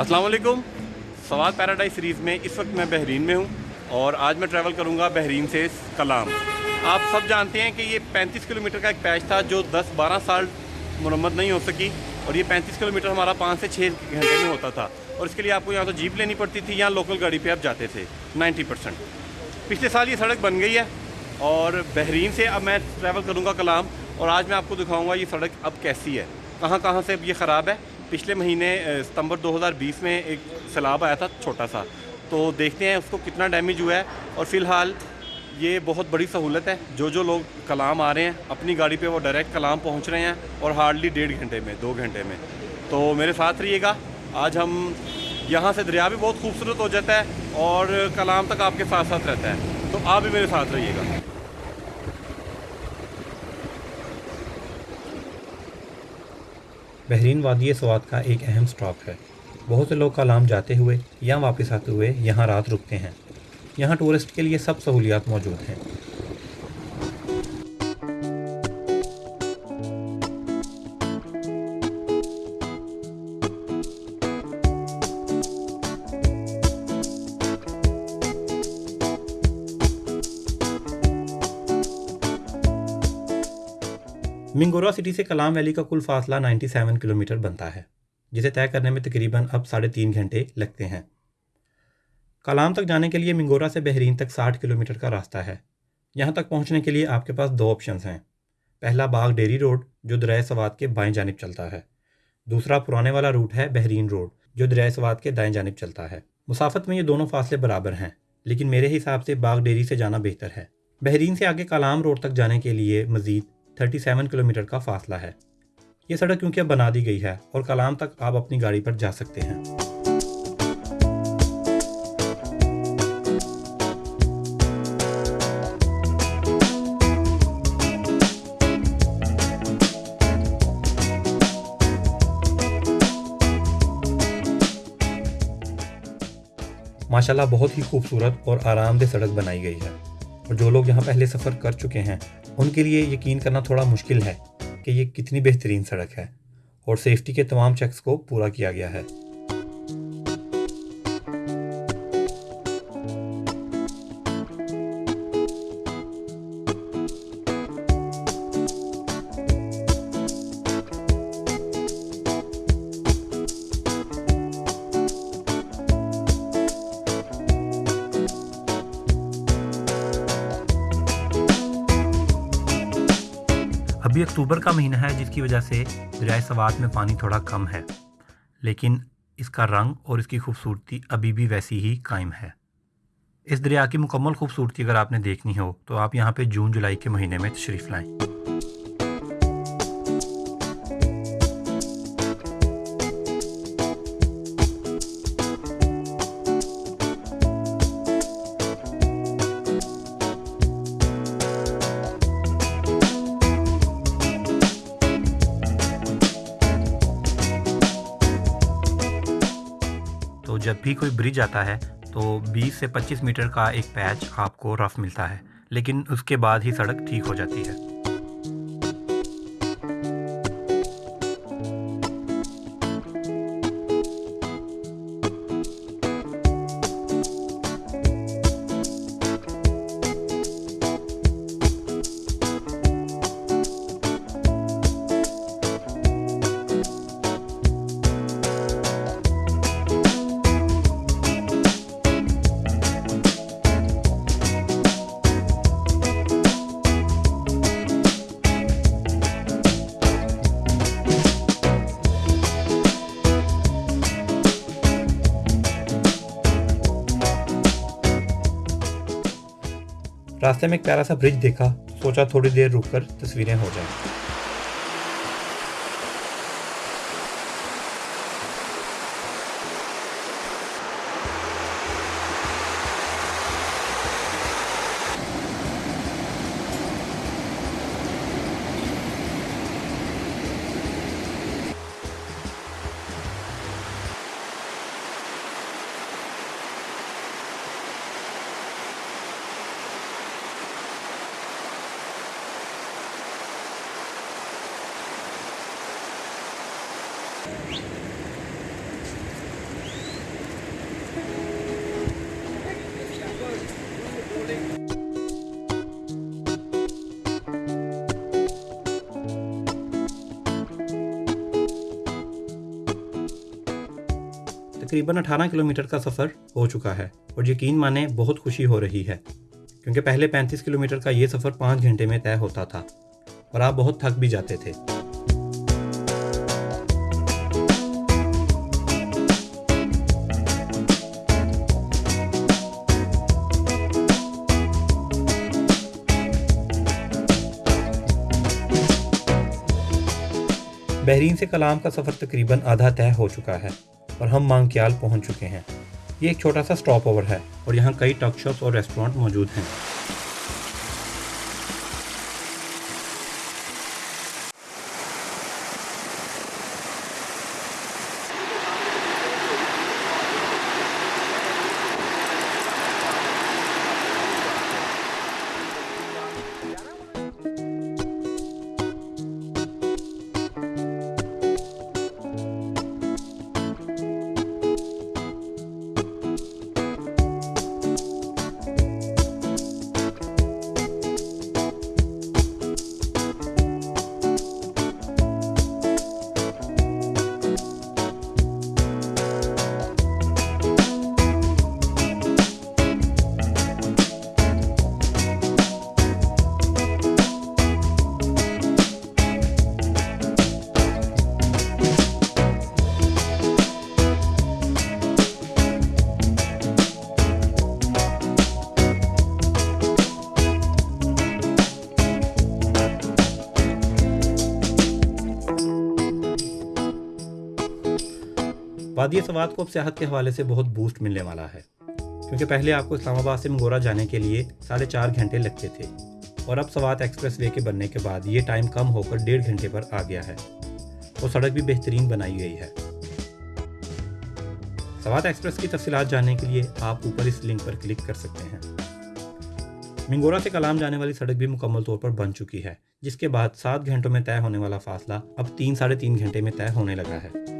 السلام علیکم۔ سواد پیراڈائز سیریز میں اس وقت میں بحرین میں ہوں اور آج میں ٹریول کروں گا بحرین سے کلام۔ آپ سب جانتے ہیں کہ یہ پینتیس کلومیٹر کا ایک پیچ تھا جو دس بارہ سال مرمت نہیں ہو سکی اور یہ پینتیس کلومیٹر ہمارا پانچ سے چھ گھنٹے میں ہوتا تھا۔ اور اس کے لیے آپ کو یہاں تو جیپ لینی پڑتی تھی یہاں لوکل گاڑی پہ آپ جاتے تھے۔ نائنٹی پرسینٹ پچھلے سال یہ سڑک بن گئی ہے اور بحرین سے اب میں ٹریول کروں گا کلام اور آج میں آپ کو دکھاؤں گا یہ سڑک اب کیسی ہے۔ کہاں کہاں سے اب یہ خراب ہے۔ پچھلے مہینے ستمبر دو ہزار بیس میں ایک سیلاب آیا تھا چھوٹا سا۔ تو دیکھتے ہیں اس کو کتنا ڈیمیج ہوا ہے۔ اور فی الحال یہ بہت بڑی سہولت ہے۔ جو جو لوگ کلام آ رہے ہیں، اپنی گاڑی پہ وہ ڈائریکٹ کلام پہنچ رہے ہیں اور ہارڈلی ڈیڑھ گھنٹے میں، دو گھنٹے میں۔ تو میرے ساتھ رہیے گا۔ آج ہم یہاں سے دریا بھی بہت خوبصورت ہو جاتا ہے اور کلام تک آپ کے ساتھ ساتھ رہتا ہے۔ تو آپ بھی میرے ساتھ رہیے گا۔ بحرین وادی سوات کا ایک اہم سٹاپ ہے۔ بہت سے لوگ کلام جاتے ہوئے یا واپس آتے ہوئے یہاں رات رکتے ہیں۔ یہاں ٹورسٹ کے لیے سب سہولیات موجود ہیں۔ منگورا سٹی سے کلام ویلی کا کل فاصلہ نائنٹی سیون کلومیٹر بنتا ہے، جسے طے کرنے میں تقریباً اب ساڑھے تین گھنٹے لگتے ہیں۔ کلام تک جانے کے لیے منگورا سے بحرین تک ساٹھ کلومیٹر کا راستہ ہے۔ یہاں تک پہنچنے کے لیے آپ کے پاس دو آپشنز ہیں۔ پہلا باغ ڈیری روڈ، جو دریائے سوات کے بائیں جانب چلتا ہے۔ دوسرا پرانے والا روٹ ہے بحرین روڈ جو دریائے سوات کے دائیں جانب چلتا ہے۔ مسافت میں یہ دونوں فاصلے برابر ہیں، لیکن میرے حساب سے باغ ڈیری سے جانا بہتر ہے۔ بحرین سے آگے کلام روڈ تک جانے کے لیے مزید 37 کلومیٹر کا فاصلہ ہے۔ یہ سڑک کیونکہ اب بنا دی گئی ہے اور کلام تک آپ اپنی گاڑی پر جا سکتے ہیں۔ ماشاءاللہ بہت ہی خوبصورت اور آرام دہ سڑک بنائی گئی ہے۔ اور جو لوگ یہاں پہلے سفر کر چکے ہیں، ان کے لیے یقین کرنا تھوڑا مشکل ہے کہ یہ کتنی بہترین سڑک ہے اور سیفٹی کے تمام چیکس کو پورا کیا گیا ہے۔ ابھی اکتوبر کا مہینہ ہے جس کی وجہ سے دریائے سوات میں پانی تھوڑا کم ہے، لیکن اس کا رنگ اور اس کی خوبصورتی ابھی بھی ویسی ہی قائم ہے۔ اس دریا کی مکمل خوبصورتی اگر آپ نے دیکھنی ہو تو آپ یہاں پہ جون جولائی کے مہینے میں تشریف لائیں۔ جب بھی کوئی برج آتا ہے تو بیس سے پچیس میٹر کا ایک پیچ آپ کو رف ملتا ہے، لیکن اس کے بعد ہی سڑک ٹھیک ہو جاتی ہے۔ راستے میں ایک پیارا سا برج دیکھا، سوچا تھوڑی دیر رک کر تصویریں ہو جائیں۔ تقریباً اٹھارہ کلومیٹر کا سفر ہو چکا ہے اور یقین مانیں بہت خوشی ہو رہی ہے، کیونکہ پہلے پینتیس کلومیٹر کا یہ سفر پانچ گھنٹے میں طے ہوتا تھا اور آپ بہت تھک بھی جاتے تھے۔ بحرین سے کلام کا سفر تقریباً آدھا طے ہو چکا ہے۔ اور ہم مانگیال پہنچ چکے ہیں۔ یہ ایک چھوٹا سا سٹاپ اوور ہے اور یہاں کئی ٹاک شاپس اور ریسٹورانٹ موجود ہیں۔ وادی سوات کو اب صحت کے حوالے سے بہت بوسٹ ملنے والا ہے۔ کیونکہ پہلے آپ کو اسلام آباد سے منگورا جانے کے لیے ساڑھے چار گھنٹے لگتے تھے۔ اور اب سوات ایکسپریس وے کے بننے کے بعد یہ ٹائم کم ہو کر ڈیڑھ گھنٹے پر آ گیا ہے۔ اور سڑک بھی بہترین بنائی گئی ہے۔ سوات ایکسپریس کی تفصیلات جاننے کے لیے آپ اوپر اس لنک پر کلک کر سکتے ہیں۔ منگورا سے کلام جانے والی سڑک بھی مکمل طور پر بن چکی ہے، جس کے بعد سات گھنٹوں میں طے ہونے والا فاصلہ اب تین ساڑھے تین گھنٹے میں طے ہونے لگا ہے۔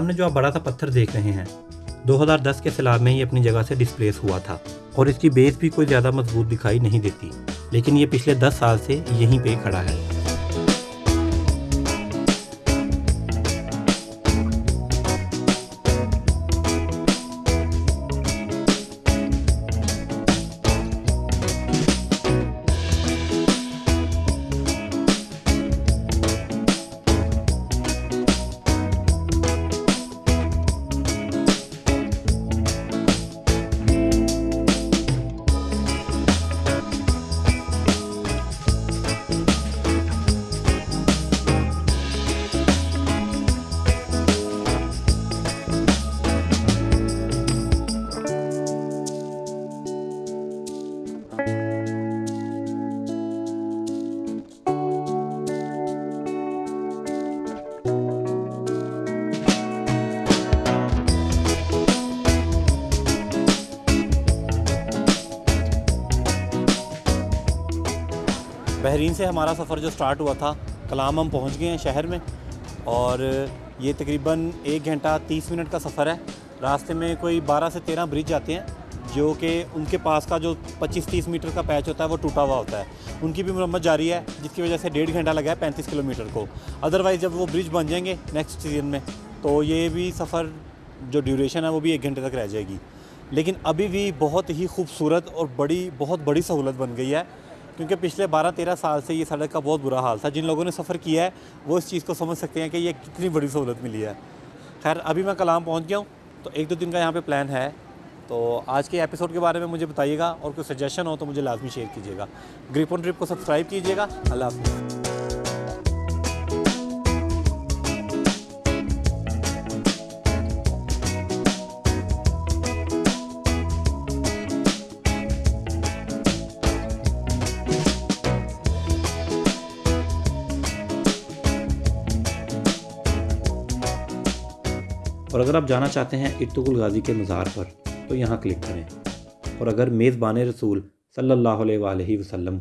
سامنے جو آپ بڑا سا پتھر دیکھ رہے ہیں، دو ہزار دس کے سیلاب میں یہ اپنی جگہ سے ڈسپلیس ہوا تھا اور اس کی بیس بھی کوئی زیادہ مضبوط دکھائی نہیں دیتی۔ لیکن یہ پچھلے دس سال سے یہیں پہ کھڑا ہے۔ بحرین سے ہمارا سفر جو سٹارٹ ہوا تھا، کلام ہم پہنچ گئے ہیں شہر میں اور یہ تقریباً ایک گھنٹہ تیس منٹ کا سفر ہے۔ راستے میں کوئی بارہ سے تیرہ برج آتے ہیں، جو کہ ان کے پاس کا جو پچیس تیس میٹر کا پیچ ہوتا ہے، وہ ٹوٹا ہوا ہوتا ہے۔ ان کی بھی مرمت جاری ہے، جس کی وجہ سے ڈیڑھ گھنٹہ لگا ہے پینتیس کلو میٹر کو۔ ادروائز جب وہ برج بن جائیں گے نیکسٹ سیزن میں، تو یہ بھی سفر جو ڈیوریشن ہے، وہ بھی ایک گھنٹے تک رہ جائے گی۔ لیکن ابھی بھی بہت ہی خوبصورت اور بڑی، بہت بڑی سہولت بن گئی ہے۔ کیونکہ پچھلے بارہ تیرہ سال سے یہ سڑک کا بہت برا حال تھا۔ جن لوگوں نے سفر کیا ہے، وہ اس چیز کو سمجھ سکتے ہیں کہ یہ کتنی بڑی سہولت ملی ہے۔ خیر، ابھی میں کلام پہنچ گیا ہوں، تو ایک دو دن کا یہاں پہ پلان ہے۔ تو آج کے ایپیسوڈ کے بارے میں مجھے بتائیے گا اور کوئی سجیشن ہو تو مجھے لازمی شیئر کیجیے گا۔ گریپون ٹرپ کو سبسکرائب کیجیے گا۔ اللہ حافظ۔ اور اگر آپ جانا چاہتے ہیں ارتق الغازی کے مزار پر، تو یہاں کلک کریں۔ اور اگر میزبان رسول صلی اللہ علیہ وآلہ وسلم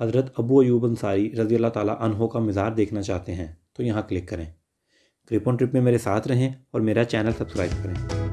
حضرت ابو ایوب انصاری رضی اللہ تعالیٰ عنہ کا مزار دیکھنا چاہتے ہیں، تو یہاں کلک کریں۔ کرپون ٹرپ میں میرے ساتھ رہیں اور میرا چینل سبسکرائب کریں۔